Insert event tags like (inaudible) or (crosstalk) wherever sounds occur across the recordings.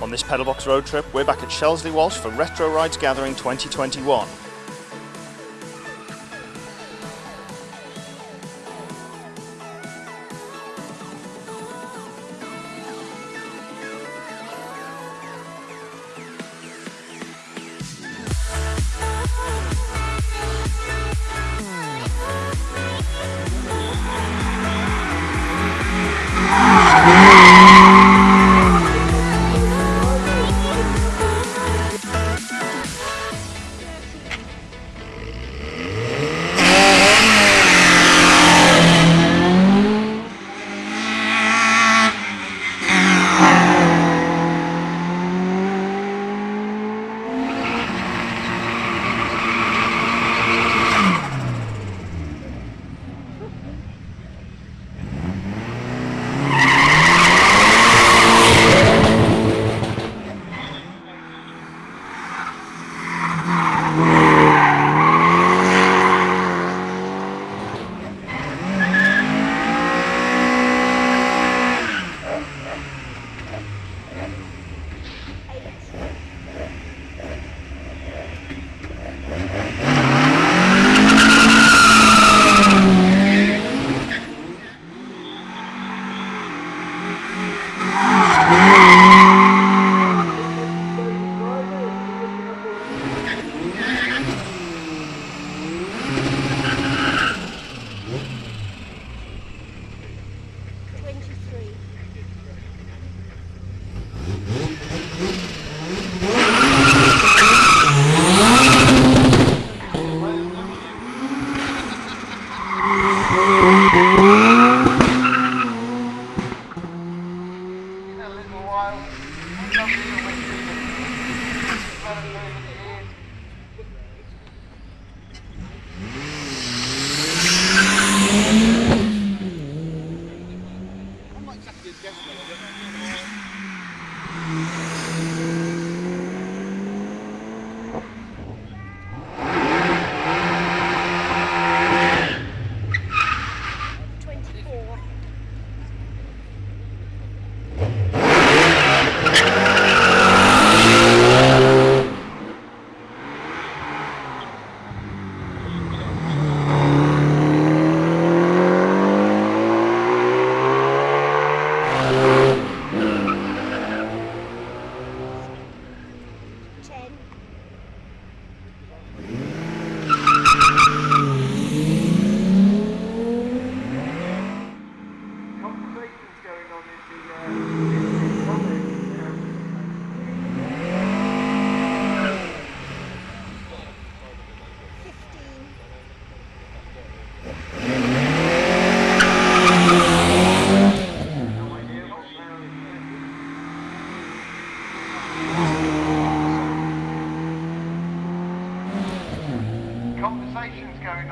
On this pedalbox road trip, we're back at Shelsley Walsh for Retro Rides Gathering 2021,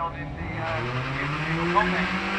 building the uh, the local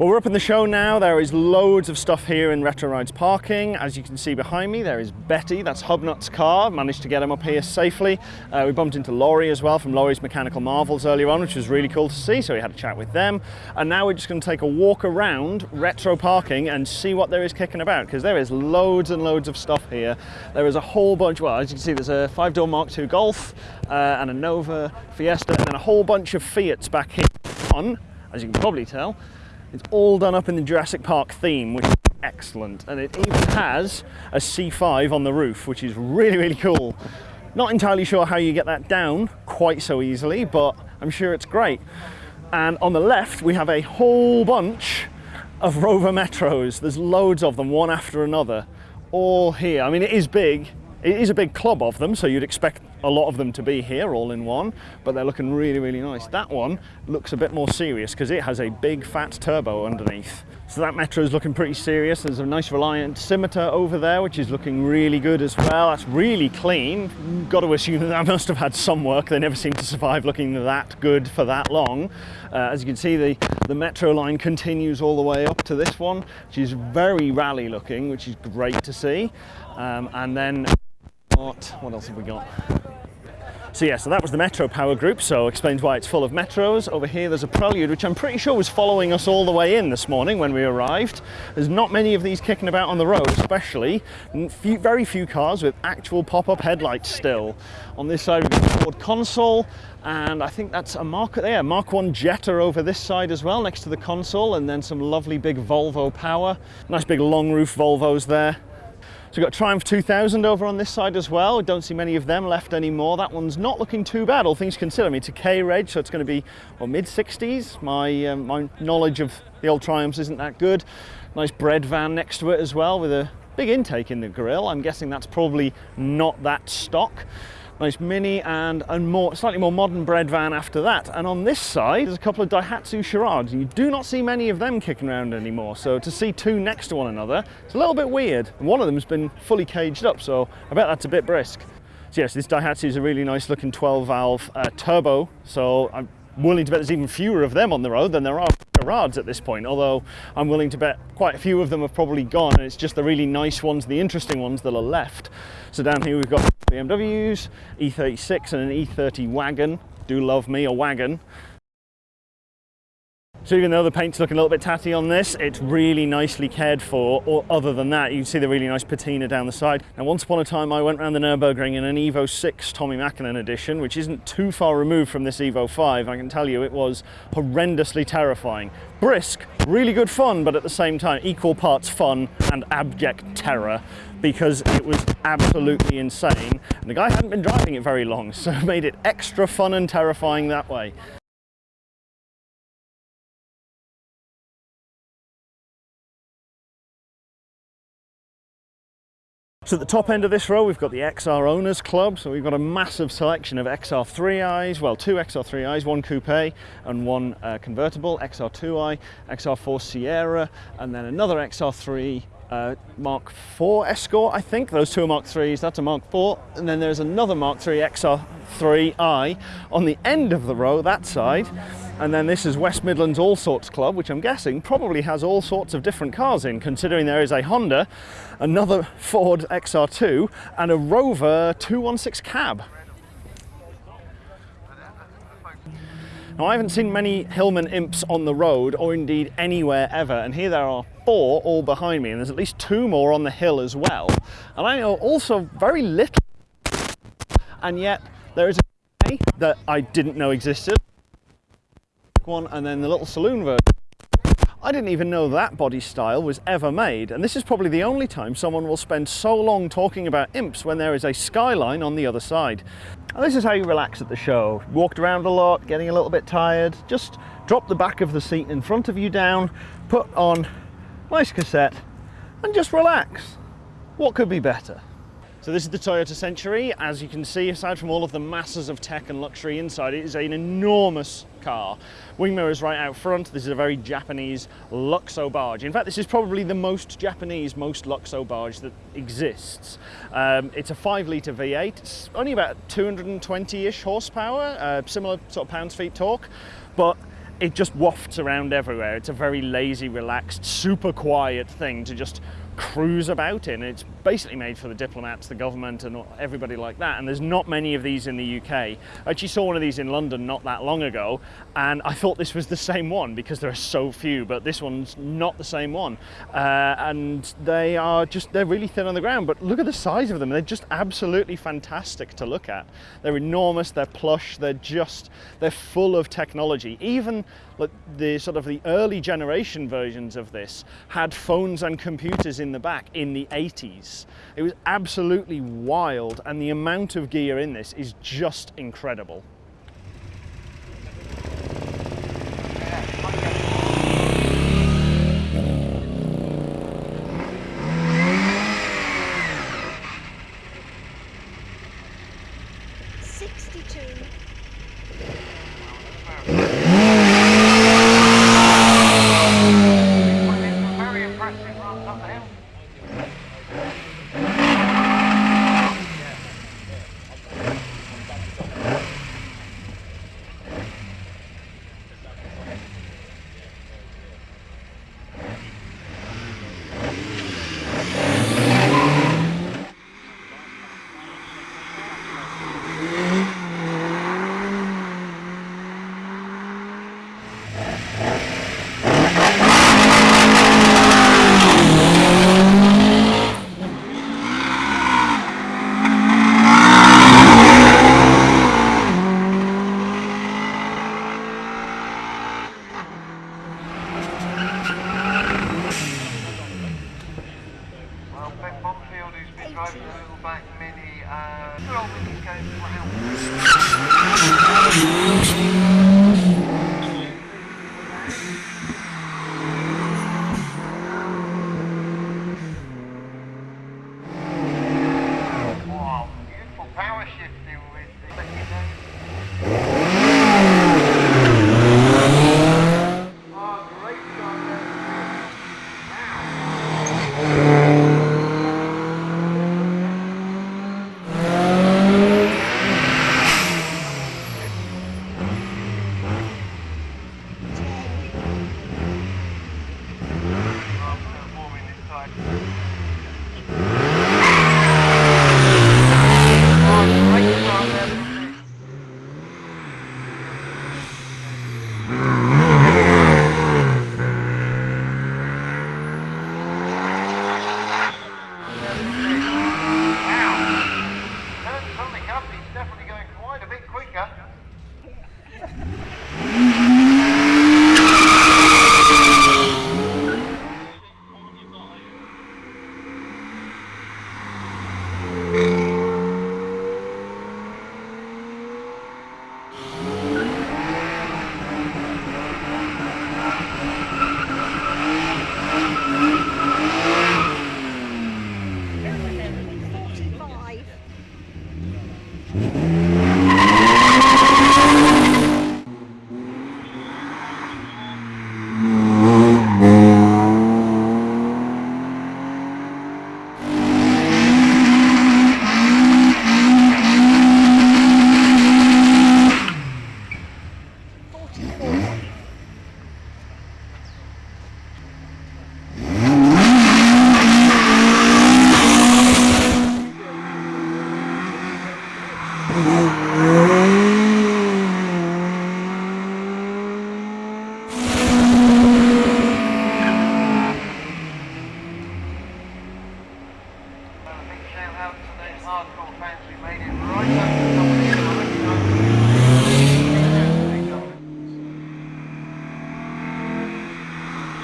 Well, we're up in the show now. There is loads of stuff here in Retro Rides parking. As you can see behind me, there is Betty. That's Hubnut's car. Managed to get him up here safely. Uh, we bumped into Laurie as well from Laurie's Mechanical Marvels earlier on, which was really cool to see. So we had a chat with them. And now we're just going to take a walk around Retro parking and see what there is kicking about because there is loads and loads of stuff here. There is a whole bunch. Well, as you can see, there's a five-door Mark II Golf uh, and a Nova Fiesta, and then a whole bunch of Fiats back here. On, as you can probably tell, it's all done up in the Jurassic Park theme, which is excellent. And it even has a C5 on the roof, which is really, really cool. Not entirely sure how you get that down quite so easily, but I'm sure it's great. And on the left, we have a whole bunch of Rover Metros. There's loads of them, one after another, all here. I mean, it is big. It is a big club of them, so you'd expect a lot of them to be here all in one, but they're looking really, really nice. That one looks a bit more serious because it has a big fat turbo underneath. So that Metro is looking pretty serious. There's a nice Reliant Scimitar over there, which is looking really good as well. That's really clean. Got to assume that (laughs) that must have had some work. They never seem to survive looking that good for that long. Uh, as you can see, the, the Metro line continues all the way up to this one, which is very rally looking, which is great to see. Um, and then what, what else have we got? So yeah, so that was the Metro Power Group, so explains why it's full of Metros. Over here there's a Prelude, which I'm pretty sure was following us all the way in this morning when we arrived. There's not many of these kicking about on the road, especially. Few, very few cars with actual pop-up headlights still. On this side we've got Ford Consul, and I think that's a Mark, yeah, Mark 1 Jetta over this side as well, next to the Consul, and then some lovely big Volvo power. Nice big long roof Volvos there. So we've got Triumph 2000 over on this side as well. Don't see many of them left anymore. That one's not looking too bad, all things considered. I mean, it's a K-Reg, so it's going to be well, mid-60s. My, um, my knowledge of the old Triumphs isn't that good. Nice bread van next to it as well with a big intake in the grille. I'm guessing that's probably not that stock nice Mini and a more, slightly more modern bread van after that. And on this side, there's a couple of Daihatsu Charades. You do not see many of them kicking around anymore. So to see two next to one another, it's a little bit weird. And one of them's been fully caged up, so I bet that's a bit brisk. So yes, this Daihatsu is a really nice looking 12 valve uh, turbo. So I'm willing to bet there's even fewer of them on the road than there are Charades at this point, although I'm willing to bet quite a few of them have probably gone and it's just the really nice ones, the interesting ones that are left. So down here we've got BMWs, E36 and an E30 wagon. Do love me a wagon. So even though the paint's looking a little bit tatty on this, it's really nicely cared for. Or other than that, you can see the really nice patina down the side. Now, once upon a time, I went around the Nürburgring in an Evo 6 Tommi Makinen edition, which isn't too far removed from this Evo 5. I can tell you it was horrendously terrifying. Brisk, really good fun, but at the same time, equal parts fun and abject terror because it was absolutely insane. And the guy hadn't been driving it very long, (laughs) so made it extra fun and terrifying that way. So at the top end of this row, we've got the XR Owners Club. So we've got a massive selection of XR3i's, well, two XR3i's, one coupe and one uh, convertible, XR2i, XR4 Sierra, and then another XR3 uh, Mark IV Escort, I think. Those two are Mark IIIs, that's a Mark IV. And then there's another Mark III XR3i on the end of the row, that side. And then this is West Midlands All Sorts Club, which I'm guessing probably has all sorts of different cars in, considering there is a Honda, another Ford XR2, and a Rover 216 cab. Now I haven't seen many Hillman Imps on the road or indeed anywhere ever and here there are four all behind me and there's at least two more on the hill as well and I know also very little and yet there is a that I didn't know existed one and then the little saloon version I didn't even know that body style was ever made and this is probably the only time someone will spend so long talking about imps when there is a skyline on the other side. And this is how you relax at the show. Walked around a lot, getting a little bit tired, just drop the back of the seat in front of you down, put on nice cassette and just relax. What could be better? So this is the Toyota Century. As you can see, aside from all of the masses of tech and luxury inside, it is an enormous car. Wing mirrors right out front. This is a very Japanese Luxo barge. In fact, this is probably the most Japanese, most Luxo barge that exists. Um, it's a five litre V8. It's only about 220-ish horsepower, uh, similar sort of pounds-feet torque, but it just wafts around everywhere. It's a very lazy, relaxed, super quiet thing to just cruise about in. It's basically made for the diplomats, the government, and everybody like that. And there's not many of these in the UK. I actually saw one of these in London not that long ago, and I thought this was the same one because there are so few, but this one's not the same one. Uh, and they are just, they're really thin on the ground, but look at the size of them. They're just absolutely fantastic to look at. They're enormous, they're plush, they're just, they're full of technology. Even like the sort of the early generation versions of this had phones and computers in the back in the 80s. It was absolutely wild and the amount of gear in this is just incredible. Sixty-two. Very impressive runs up the hill. Well, Ben Bonfield, been driving the little mini, uh, good old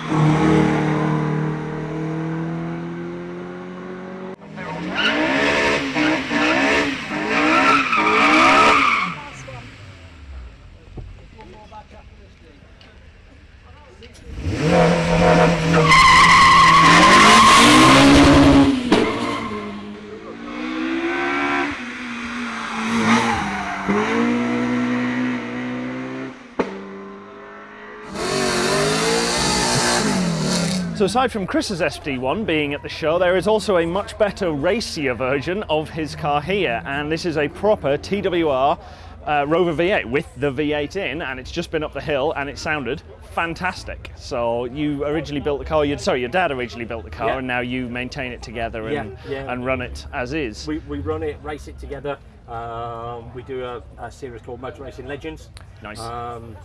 They're all aside from Chris's SD1 being at the show, there is also a much better racier version of his car here, and this is a proper TWR uh, Rover V8 with the V8 in, and it's just been up the hill, and it sounded fantastic. So you originally built the car, you sorry, your dad originally built the car, Yeah. and now you maintain it together and, Yeah, yeah. and run it as is. We, we run it, race it together. Um, we do a, a series called Motor Racing Legends. Nice. Um,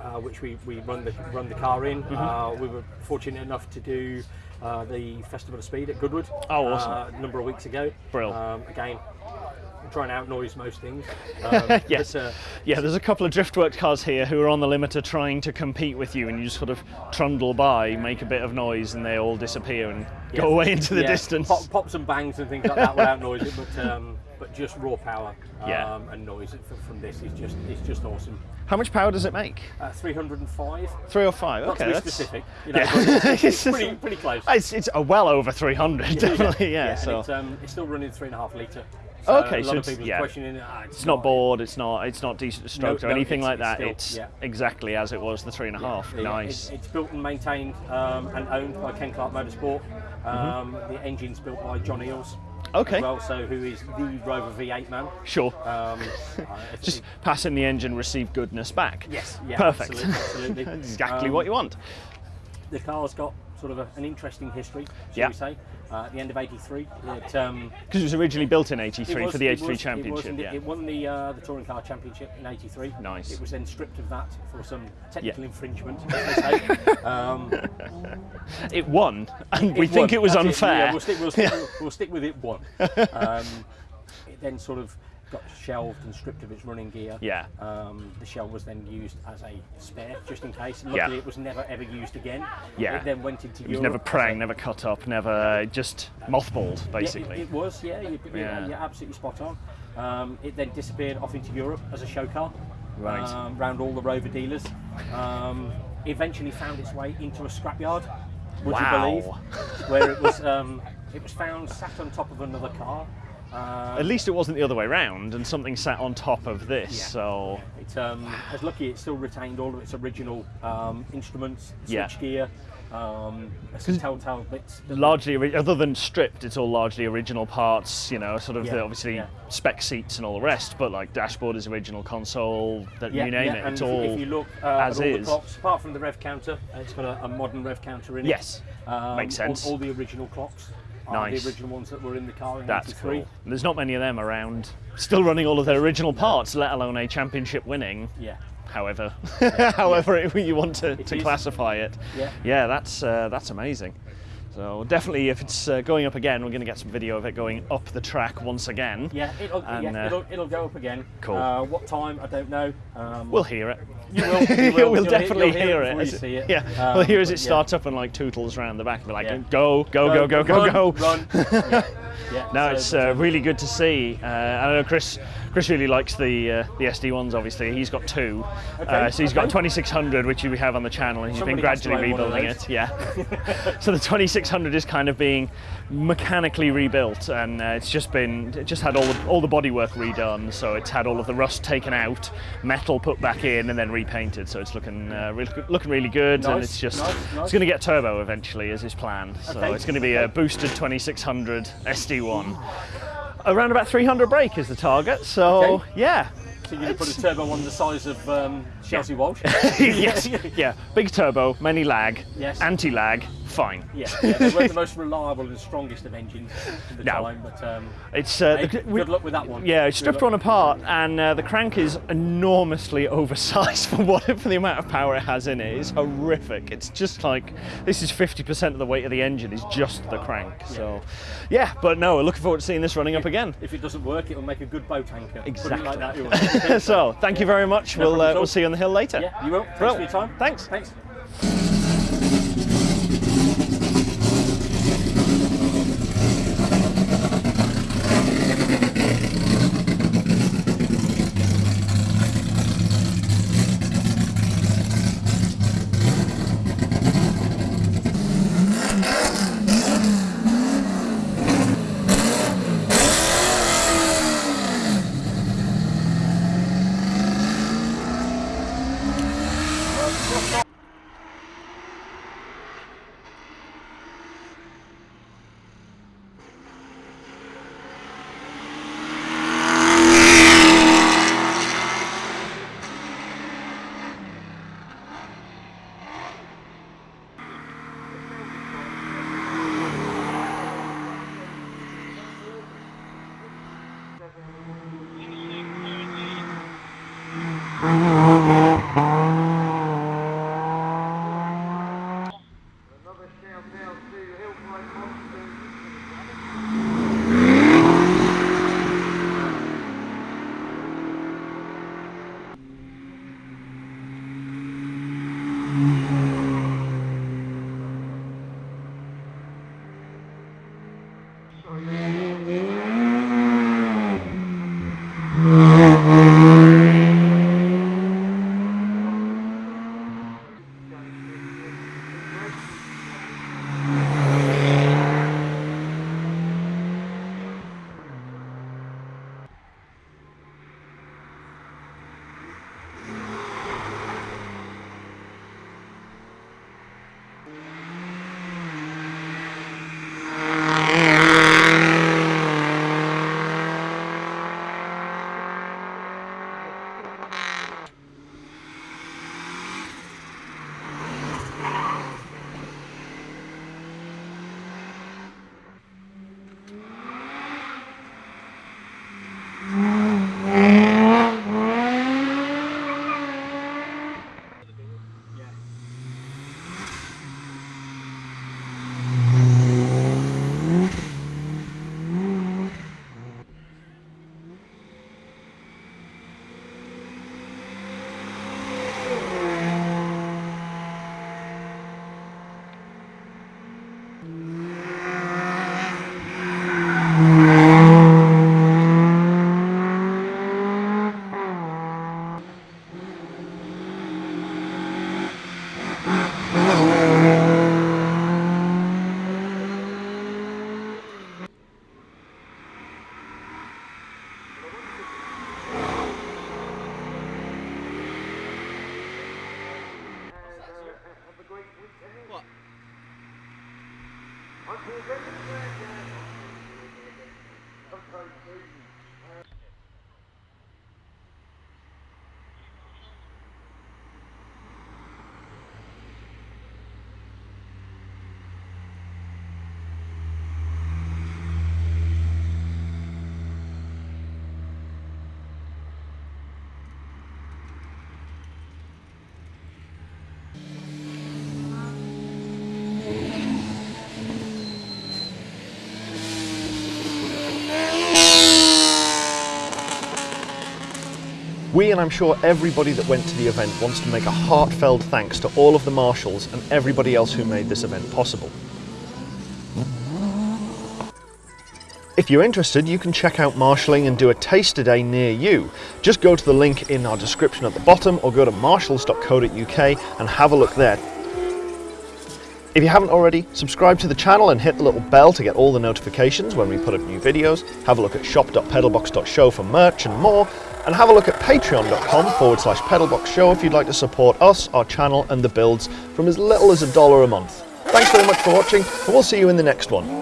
uh, which we, we run the run the car in. Mm-hmm. Uh, we were fortunate enough to do uh, the Festival of Speed at Goodwood. Oh, awesome. Uh, a number of weeks ago. Brill. Um, again, trying to outnoise most things. (laughs) Um, Yes. uh, Yeah, there's a couple of driftworks cars here who are on the limiter trying to compete with you, and you just sort of trundle by, make a bit of noise, and they all disappear and yeah. go away into the Yeah, distance. Pop, pops and bangs and things like that will outnoise it, but um, but just raw power um, Yeah. and noise from, this is just it's just awesome. How much power does it make? Uh, 305. Three or five? Not okay, to be that's specific, (laughs) you know, Yeah. it's, it's pretty, (laughs) pretty close. It's, it's uh, well over 300, definitely. Yeah. and so it's, um, it's still running three and a half litre. Okay, a so lot of it's- yeah. questioning ah, it's not bored. It's not. It's not decent stroked or no, anything it's- like it's that. still- it's yeah. exactly as it was the three and a half. Yeah, Nice. It, it's built and maintained um, and owned by Ken Clark Motorsport. Um, The engine's built by John Eales. Okay. Well, so who is the Rover V8 man. Sure. Um, (laughs) Just passing the engine, receive goodness back. Yes, yeah, Perfect. absolutely, absolutely. (laughs) Exactly Um, what you want. the car's got sort of a, an interesting history, shall Yeah. we say. Uh, at the end of '83, it, um, Because it was originally built in '83 was- for the '83 was- It, championship. indeed- yeah. it won the uh, the touring car championship in '83. Nice. It was then stripped of that for some technical Yeah. infringement, as they say. um, (laughs) It won, and we it think won. it was That's unfair. Yeah, we'll stick, we'll, stick, we'll, (laughs) we'll stick with it one. (laughs) Um, it then sort of got shelved and stripped of its running gear. Yeah. Um, the shell was then used as a spare, just in case. Yeah. Luckily, it was never ever used again. Yeah. It then went into It was Europe never prang, never cut up, never just mothballed, Yeah, it- basically. it, was, yeah. You, Yeah. yeah. You're absolutely spot on. Um, it then disappeared off into Europe as a show car. Right. Um, around all the Rover dealers. Um, eventually found its way into a scrapyard. Would Wow. you believe? Where it was, um, it was found sat on top of another car. Um, At least it wasn't the other way round, and something sat on top of this. Yeah. So It, um, as lucky, it still retained all of its original um, instruments, Yeah. gear, um, some telltale bits. largely, other than stripped, it's all largely original parts. You know, sort of Yeah, the, obviously yeah. spec seats and all the rest. But like dashboard is original, console, that Yeah, you name yeah, it, it's all if you look uh, as at all is. the clocks, apart from the rev counter, uh, it's got a, a modern rev counter in it. Yes, Um, makes sense. All, all the original clocks Nice. the original ones that were in the car in That's 83. cool. There's not many of them around, still running all of their original parts, let alone a championship winning. Yeah. However, (laughs) however it- you want to, to classify it. Yeah. Yeah, that's uh, that's amazing. So definitely, if it's uh, going up again, we're going to get some video of it going up the track once again. Yeah, it'll, And, yeah uh, it'll, it'll go up again. Cool. Uh, what time? I don't know. Um, We'll hear it. You will, you (laughs) will. we'll definitely hear- hear it. it as before you see it. Yeah, Um, we'll hear as it yeah. starts up and like tootles around the back. We're like, Yeah. go, go, go, go, go, run, go. Run. yeah. (laughs) yeah. No, so, it's uh, really good to see. Uh, I know Chris. Chris really likes the uh, the SD ones. Obviously, he's got two. Okay, Uh, so he's got 2600, which we have on the channel, and he's Somebody been gradually own one of rebuilding it. Yeah. (laughs) so the 2600 is kind of being mechanically rebuilt, and uh, it's just been it just had all the, all the bodywork redone. So it's had all of the rust taken out, metal put back in, and then repainted. So it's looking uh, really, looking really good, and it's just nice, nice. it's going to get turbo eventually, as is planned. So Okay, it's going to be a boosted 2600 SD1. Around about 300 brake is the target, so Okay. yeah. So you're going to put a turbo on the size of um, Shelsley Walsh? (laughs) yes, yeah. Big turbo, many lag, Yes. anti-lag, fine. Yeah, yeah, they weren't the (laughs) most reliable and strongest of engines at the No. time, but um, It's uh, hey, the- good we- luck with that one. Yeah, it's stripped one apart, and uh, the crank is enormously (laughs) oversized for what for the amount of power it has in it. It's horrific. It's just like this is 50% of the weight of the engine is just the crank. So, yeah, but no, we're looking forward to seeing this running up again. If it doesn't work, it'll make a good boat anchor. Exactly. like that, (laughs) so, thank you very much. No we'll uh, we'll see you on the hill later. yeah, you will. Thanks Well, for your time. thanks. Thanks. We, and I'm sure everybody that went to the event, wants to make a heartfelt thanks to all of the marshals and everybody else who made this event possible. If you're interested, you can check out marshalling and do a taster day near you. Just go to the link in our description at the bottom or go to marshals.co.uk and have a look there. If you haven't already, subscribe to the channel and hit the little bell to get all the notifications when we put up new videos. Have a look at shop.pedalbox.show for merch and more. And have a look at patreon.com forward slash pedalbox show if you'd like to support us, our channel and the builds from as little as a dollar a month. Thanks very much for watching and we'll see you in the next one.